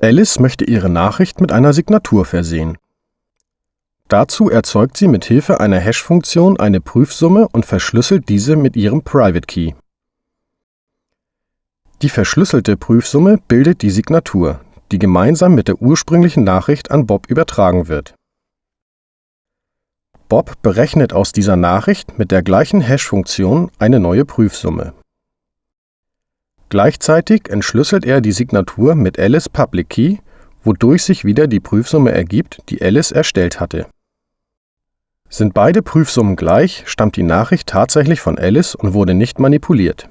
Alice möchte ihre Nachricht mit einer Signatur versehen. Dazu erzeugt sie mit Hilfe einer Hash-Funktion eine Prüfsumme und verschlüsselt diese mit ihrem Private Key. Die verschlüsselte Prüfsumme bildet die Signatur, die gemeinsam mit der ursprünglichen Nachricht an Bob übertragen wird. Bob berechnet aus dieser Nachricht mit der gleichen Hash-Funktion eine neue Prüfsumme. Gleichzeitig entschlüsselt er die Signatur mit Alice Public Key, wodurch sich wieder die Prüfsumme ergibt, die Alice erstellt hatte. Sind beide Prüfsummen gleich, stammt die Nachricht tatsächlich von Alice und wurde nicht manipuliert